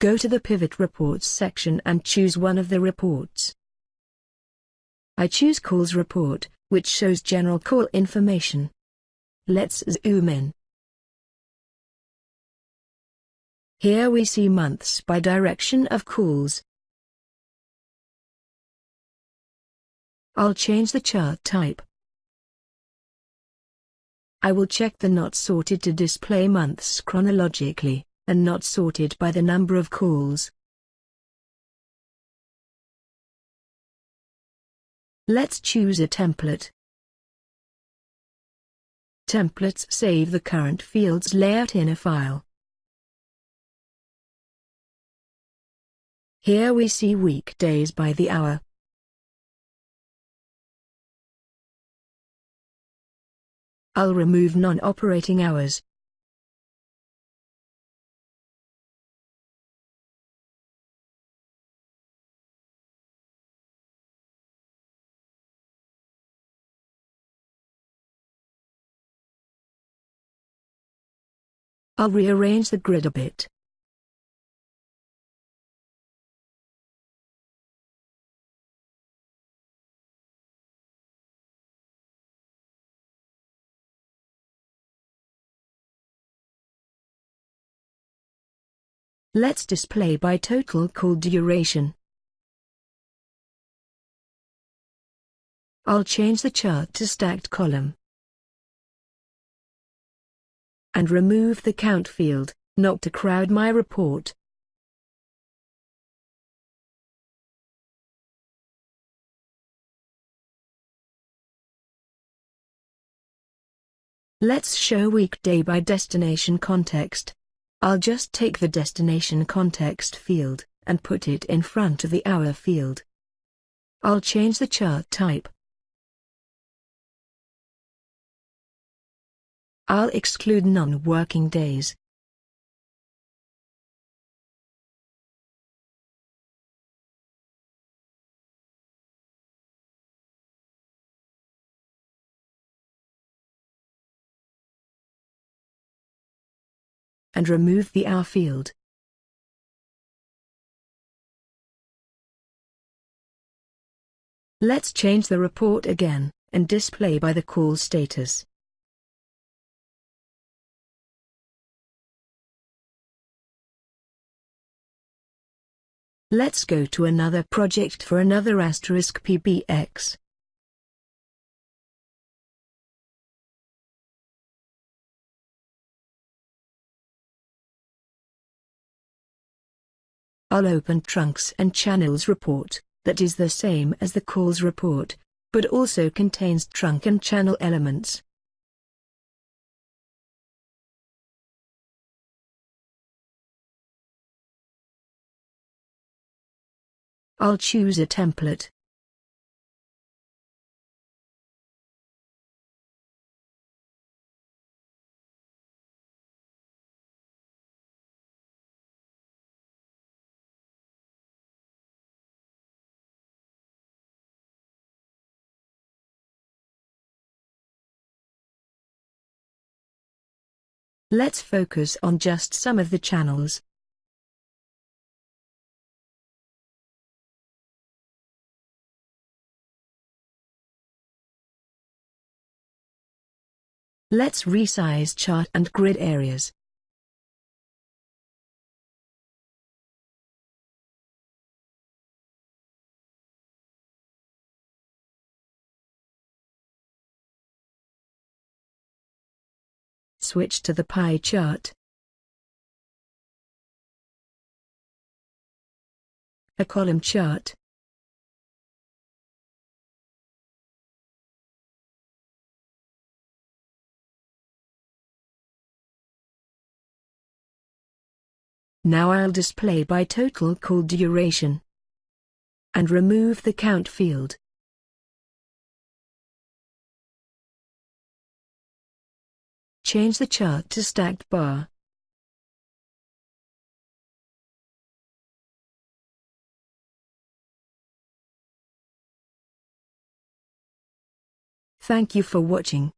Go to the Pivot Reports section and choose one of the reports. I choose Calls Report, which shows general call information. Let's zoom in. Here we see months by direction of calls. I'll change the chart type. I will check the not sorted to display months chronologically, and not sorted by the number of calls. Let's choose a template. Templates save the current field's layout in a file. Here we see weekdays by the hour. I'll remove non-operating hours. I'll rearrange the grid a bit. Let's display by total call duration. I'll change the chart to stacked column and remove the count field, not to crowd my report. Let's show weekday by destination context. I'll just take the destination context field, and put it in front of the hour field. I'll change the chart type. I'll exclude non-working days. and remove the hour field. Let's change the report again, and display by the call status. Let's go to another project for another asterisk PBX. I'll open Trunks and Channels report, that is the same as the calls report, but also contains trunk and channel elements. I'll choose a template. Let's focus on just some of the channels. Let's resize chart and grid areas. Switch to the pie chart. A column chart. Now I'll display by total call duration. And remove the count field. Change the chart to stacked bar. Thank you for watching.